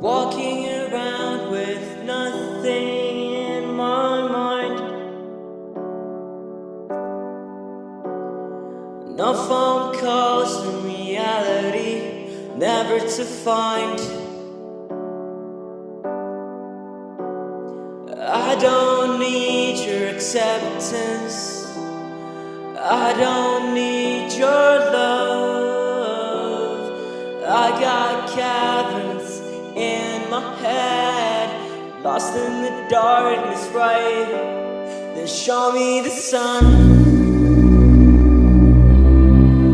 Walking around with nothing in my mind. No phone calls in reality, never to find. I don't need your acceptance. I don't need your love. I got caverns in my head, lost in the darkness, right? Then show me the sun.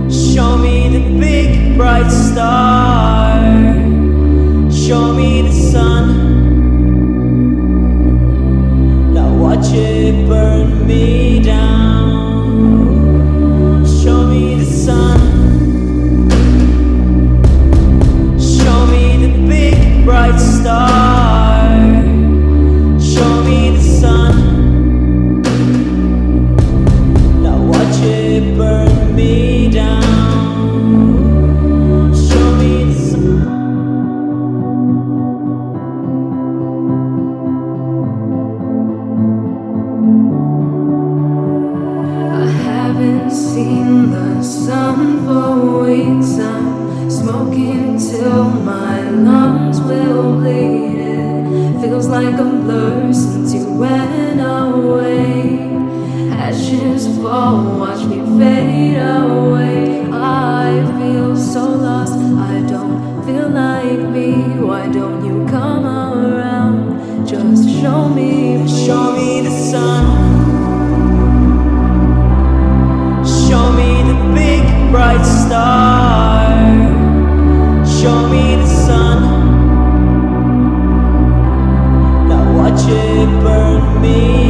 Show me the big bright star. Show me the sun. Now watch it burn smoking till my lungs will bleed. It feels like a blur since you went away. Ashes fall, watch me fade away. Burn me